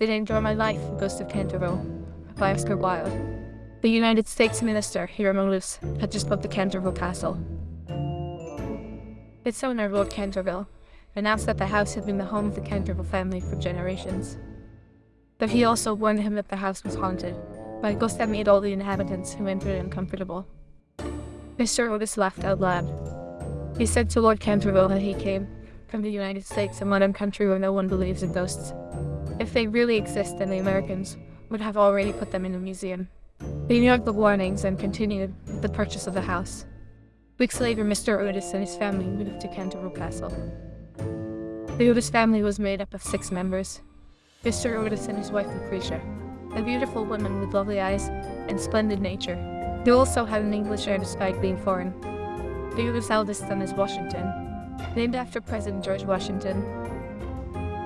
Did I enjoy my life, Ghost of Canterville by Oscar Wilde. The United States Minister, Hiram Lewis, had just built the Canterville Castle. Its owner, Lord Canterville, announced that the house had been the home of the Canterville family for generations. But he also warned him that the house was haunted by a ghost that made all the inhabitants who entered uncomfortable. Mr. Otis laughed out loud. He said to Lord Canterville that he came from the United States, a modern country where no one believes in ghosts. If they really exist, then the Americans would have already put them in a museum. They ignored the warnings and continued with the purchase of the house. Weeks later, Mr. Otis and his family moved to Canterville Castle. The Otis family was made up of six members. Mr. Otis and his wife Lucretia, a beautiful woman with lovely eyes and splendid nature. They also had an English heir despite being foreign. The Otis' eldest son is Washington, named after President George Washington.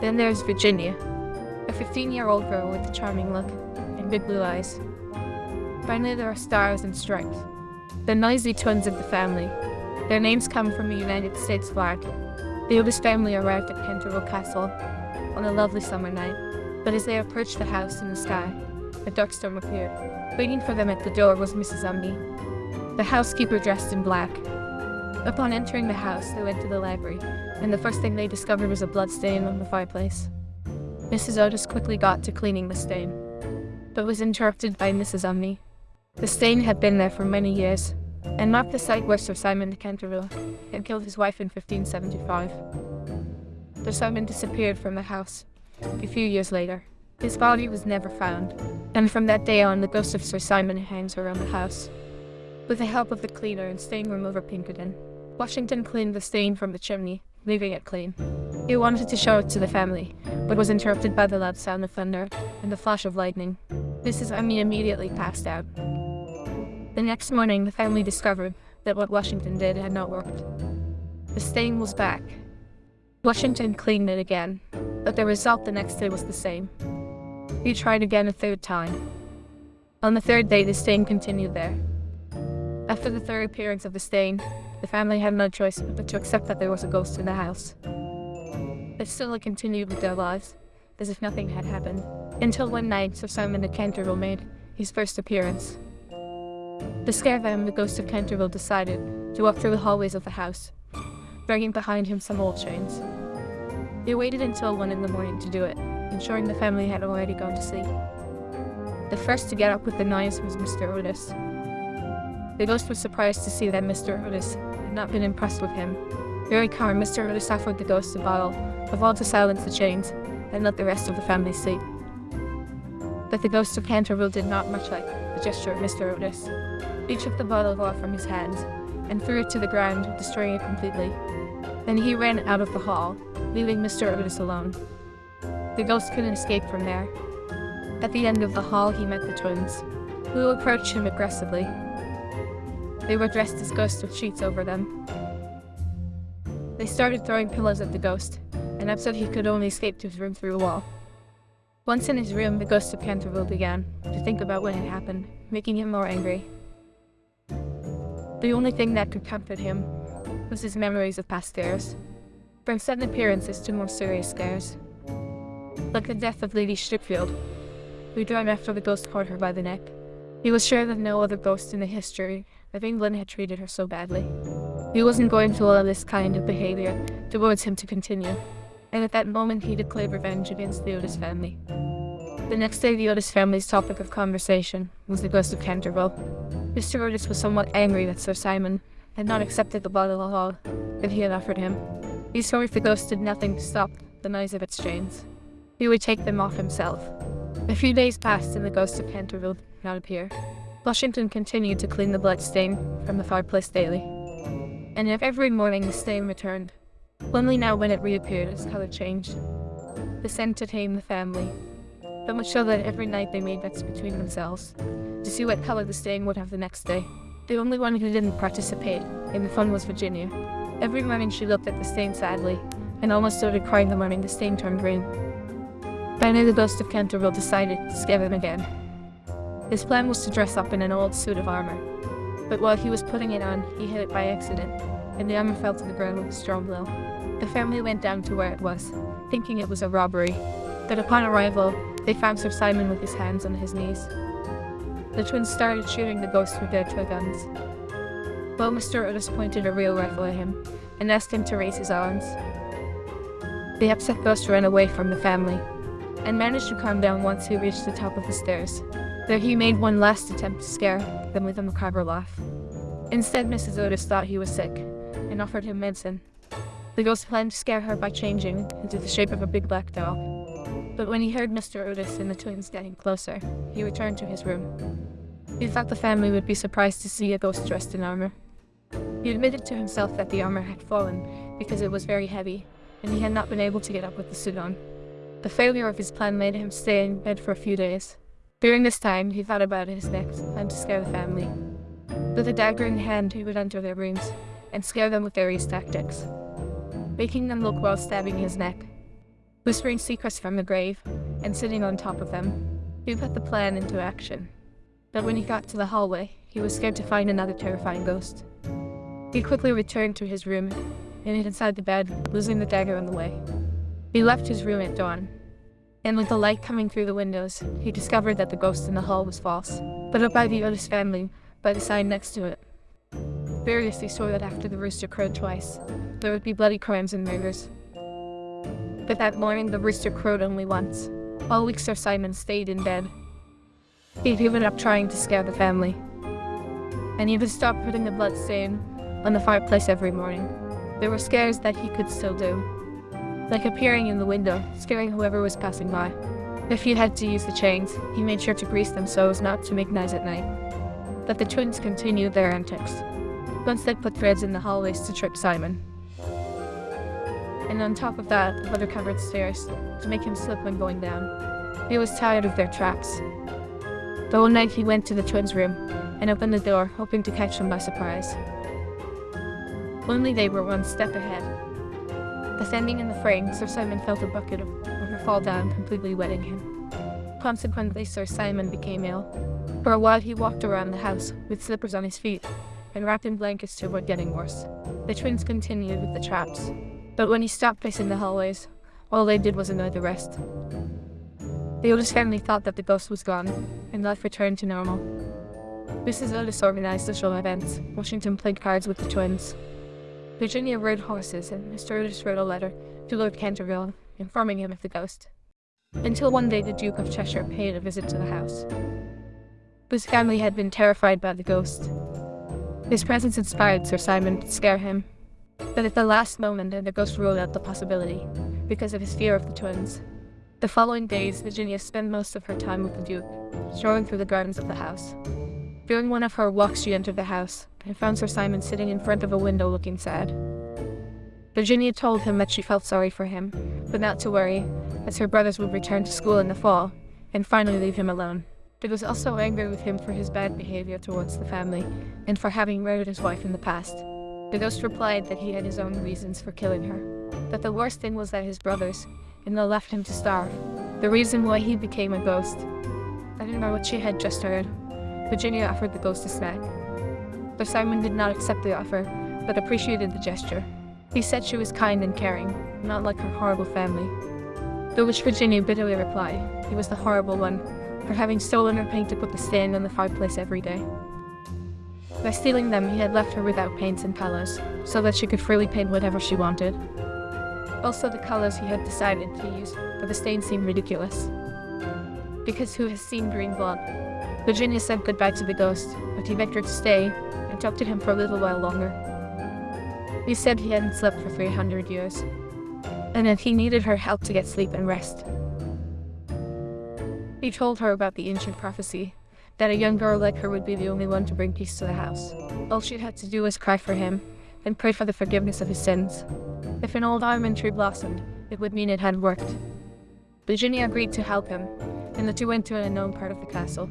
Then there's Virginia, a 15-year-old girl with a charming look and big blue eyes. Finally, there are Stars and Stripes, the noisy twins of the family. Their names come from a United States flag. The Otis family arrived at Canterville Castle on a lovely summer night, but as they approached the house in the sky, a dark storm appeared. Waiting for them at the door was Mrs. Umney, the housekeeper dressed in black. Upon entering the house, they went to the library, and the first thing they discovered was a blood stain on the fireplace. Mrs. Otis quickly got to cleaning the stain, but was interrupted by Mrs. Umney. The stain had been there for many years, and marked the site where Sir Simon de Canterville had killed his wife in 1575. Sir Simon disappeared from the house a few years later. His body was never found, and from that day on the ghost of Sir Simon hangs around the house. With the help of the cleaner and stain remover Pinkerton, Washington cleaned the stain from the chimney, leaving it clean. He wanted to show it to the family, but was interrupted by the loud sound of thunder and the flash of lightning. Mrs. Umney immediately passed out. The next morning, the family discovered that what Washington did had not worked. The stain was back. Washington cleaned it again, but the result the next day was the same. He tried again a third time. On the third day, the stain continued there. After the third appearance of the stain, the family had no choice but to accept that there was a ghost in the house. They still continued with their lives, as if nothing had happened, until one night Sir Simon de Canterville made his first appearance. To scare them, the ghost of Canterville decided to walk through the hallways of the house, dragging behind him some old chains. He waited until one in the morning to do it, ensuring the family had already gone to sleep. The first to get up with the noise was Mr. Otis. The ghost was surprised to see that Mr. Otis not been impressed with him. Very calm, Mr. Otis offered the ghost a bottle of all to silence the chains and let the rest of the family sleep. But the ghost of Canterville did not much like the gesture of Mr. Otis. He took the bottle of off from his hands and threw it to the ground, destroying it completely. Then he ran out of the hall, leaving Mr. Otis alone. The ghost couldn't escape from there. At the end of the hall, he met the twins, who approached him aggressively. They were dressed as ghosts with sheets over them. They started throwing pillows at the ghost, and upset he could only escape to his room through a wall. Once in his room, the ghost of Canterville began to think about what had happened, making him more angry. The only thing that could comfort him was his memories of past scares, from sudden appearances to more serious scares. Like the death of Lady Stutfield, who died after the ghost caught her by the neck. He was sure that no other ghost in the history of England had treated her so badly. He wasn't going to allow this kind of behavior towards him to continue, and at that moment he declared revenge against the Otis family. The next day, the Otis family's topic of conversation was the ghost of Canterville. Mr. Otis was somewhat angry that Sir Simon had not accepted the bottle of all that he had offered him. He saw if the ghost did nothing to stop the noise of its chains. He would take them off himself. A few days passed and the ghost of Canterville did not appear. Washington continued to clean the blood stain from the fireplace daily. And every morning the stain returned. Only now when it reappeared its color changed. The scent tamed the family, so much so that every night they made bets between themselves to see what color the stain would have the next day. The only one who didn't participate in the fun was Virginia. Every morning she looked at the stain sadly, and almost started crying the morning the stain turned green. Finally the ghost of Canterville decided to scare them again. His plan was to dress up in an old suit of armor, but while he was putting it on, he hit it by accident, and the armor fell to the ground with a strong blow. The family went down to where it was, thinking it was a robbery, But upon arrival, they found Sir Simon with his hands on his knees. The twins started shooting the ghost with their toy guns. Mr. Otis pointed a real rifle at him and asked him to raise his arms. The upset ghost ran away from the family and managed to calm down once he reached the top of the stairs. There he made one last attempt to scare them with a macabre laugh. Instead, Mrs. Otis thought he was sick and offered him medicine. The ghost planned to scare her by changing into the shape of a big black dog. But when he heard Mr. Otis and the twins getting closer, he returned to his room. He thought the family would be surprised to see a ghost dressed in armor. He admitted to himself that the armor had fallen because it was very heavy, and he had not been able to get up with the suit on. The failure of his plan made him stay in bed for a few days. During this time, he thought about his next plan to scare the family. With a dagger in hand, he would enter their rooms and scare them with various tactics, making them look while stabbing his neck, whispering secrets from the grave, and sitting on top of them. He put the plan into action. But when he got to the hallway, he was scared to find another terrifying ghost. He quickly returned to his room and hid inside the bed, losing the dagger on the way. He left his room at dawn and with the light coming through the windows, he discovered that the ghost in the hall was false, but up by the Otis family, by the sign next to it. Variously saw that after the rooster crowed twice, there would be bloody crimes and murders. But that morning the rooster crowed only once. All week Sir Simon stayed in bed. He'd given up trying to scare the family. And he would stop putting the blood stain on the fireplace every morning. There were scares that he could still do, like appearing in the window, scaring whoever was passing by. If he had to use the chains, he made sure to grease them so as not to make noise at night. But the twins continued their antics. Once they put threads in the hallways to trip Simon. And on top of that, leather covered stairs to make him slip when going down. He was tired of their traps. But one night he went to the twins' room and opened the door, hoping to catch them by surprise. Only they were one step ahead. Descending in the frame, Sir Simon felt a bucket of water fall down, completely wetting him. Consequently, Sir Simon became ill. For a while he walked around the house, with slippers on his feet, and wrapped in blankets to avoid getting worse. The twins continued with the traps, but when he stopped pacing the hallways, all they did was annoy the rest. The Otis family thought that the ghost was gone, and life returned to normal. Mrs. Otis organized social events. Washington played cards with the twins. Virginia rode horses, and Mr. Otis wrote a letter to Lord Canterville, informing him of the ghost. Until one day the Duke of Cheshire paid a visit to the house. His family had been terrified by the ghost. His presence inspired Sir Simon to scare him, but at the last moment the ghost ruled out the possibility, because of his fear of the twins. The following days, Virginia spent most of her time with the Duke, strolling through the gardens of the house. During one of her walks she entered the house, and found Sir Simon sitting in front of a window looking sad. Virginia told him that she felt sorry for him, but not to worry, as her brothers would return to school in the fall, and finally leave him alone. She was also angry with him for his bad behavior towards the family, and for having murdered his wife in the past. The ghost replied that he had his own reasons for killing her, that the worst thing was that his brothers, and they left him to starve. The reason why he became a ghost. I didn't know what she had just heard. Virginia offered the ghost a snack, but Simon did not accept the offer, but appreciated the gesture. He said she was kind and caring, not like her horrible family. To which Virginia bitterly replied, he was the horrible one, for having stolen her paint to put the stain on the fireplace every day. By stealing them, he had left her without paints and colors, so that she could freely paint whatever she wanted. Also, the colors he had decided to use for the stain seemed ridiculous. Because who has seen green blood? Virginia said goodbye to the ghost, but he begged her to stay and talked to him for a little while longer. He said he hadn't slept for 300 years, and that he needed her help to get sleep and rest. He told her about the ancient prophecy, that a young girl like her would be the only one to bring peace to the house. All she had to do was cry for him, and pray for the forgiveness of his sins. If an old almond tree blossomed, it would mean it had worked. Virginia agreed to help him, and the two went to an unknown part of the castle.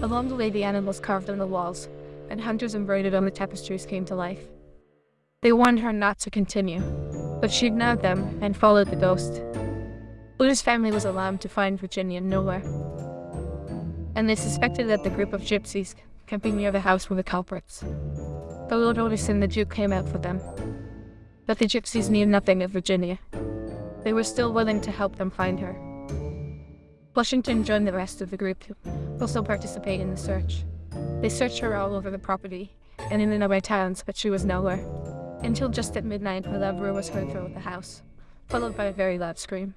Along the way the animals carved on the walls, and hunters embroidered on the tapestries came to life. They warned her not to continue, but she ignored them and followed the ghost. Otis' family was alarmed to find Virginia nowhere, and they suspected that the group of gypsies camping near the house were the culprits. The Lord Otis and the Duke came out for them, but the gypsies knew nothing of Virginia. they were still willing to help them find her. Washington joined the rest of the group to also participate in the search. They searched her all over the property and in the nearby towns, but she was nowhere. Until just at midnight, a loud roar was heard throughout the house, followed by a very loud scream.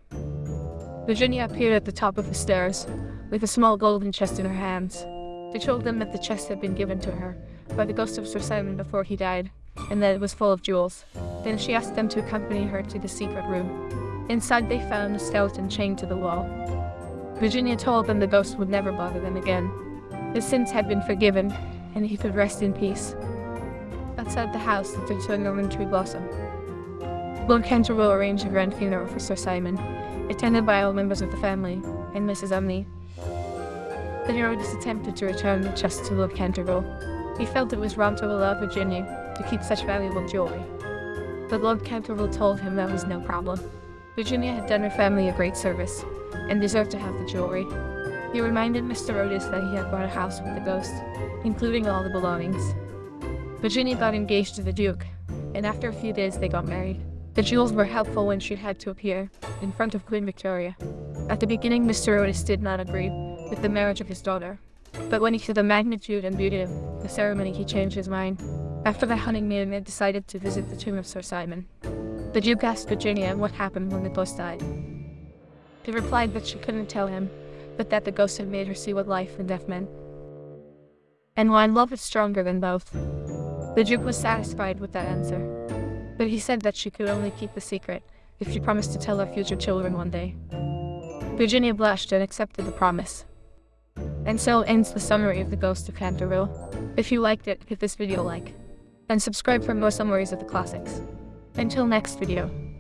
Virginia appeared at the top of the stairs, with a small golden chest in her hands. She told them that the chest had been given to her by the ghost of Sir Simon before he died, and that it was full of jewels. Then she asked them to accompany her to the secret room. Inside they found a skeleton chained to the wall. Virginia told them the ghost would never bother them again. His sins had been forgiven, and he could rest in peace. Outside the house, the eternal tree blossom. Lord Canterville arranged a grand funeral for Sir Simon, attended by all members of the family, and Mrs. Umney. The hero just attempted to return the chest to Lord Canterville. He felt it was wrong to allow Virginia to keep such valuable jewelry. But Lord Canterville told him that was no problem. Virginia had done her family a great service, and deserved to have the jewelry. He reminded Mr. Otis that he had bought a house with the ghost, including all the belongings. Virginia got engaged to the Duke, and after a few days they got married. The jewels were helpful when she had to appear in front of Queen Victoria. At the beginning, Mr. Otis did not agree with the marriage of his daughter, but when he saw the magnitude and beauty of the ceremony, he changed his mind. After the honeymoon, they decided to visit the tomb of Sir Simon. The Duke asked Virginia what happened when the ghost died. She replied that she couldn't tell him, but that the ghost had made her see what life and death meant. And why love is stronger than both. The Duke was satisfied with that answer, but he said that she could only keep the secret if she promised to tell her future children one day. Virginia blushed and accepted the promise. And so ends the summary of The Ghost of Canterville. If you liked it, hit this video like, and subscribe for more summaries of the classics. Until next video.